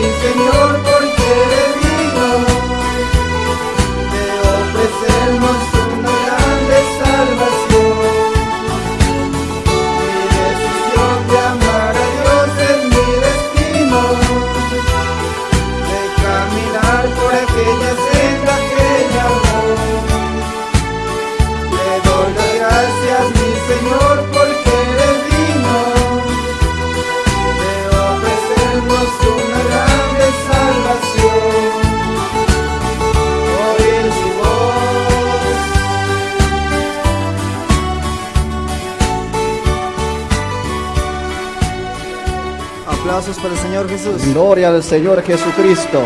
Señor, por Aplausos para el Señor Jesús. Gloria al Señor Jesucristo.